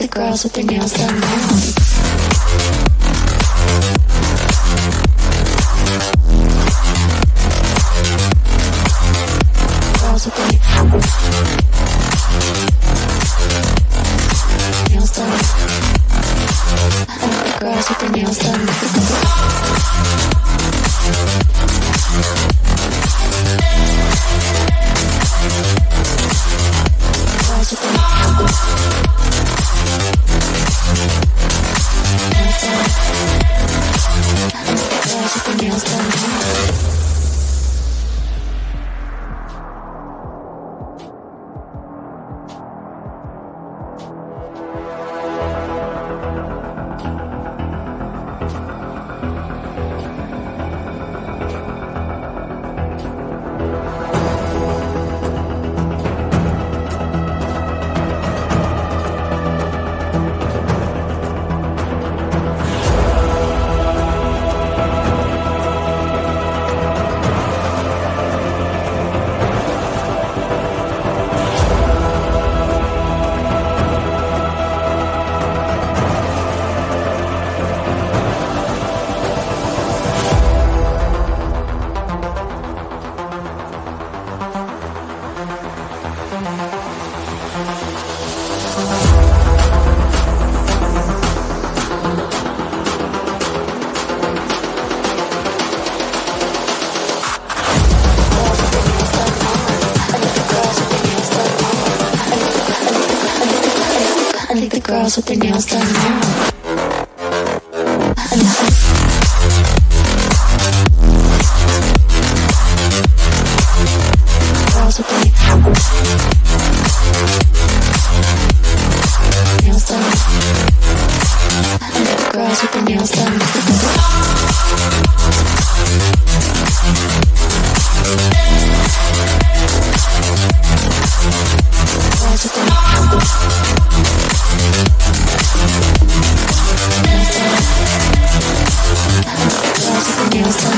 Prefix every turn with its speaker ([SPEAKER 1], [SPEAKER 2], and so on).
[SPEAKER 1] the girls with their nails done now. Girls with their nails done. The girls with their nails done. The girls girls with their nails done now. Girls with their nails done. feels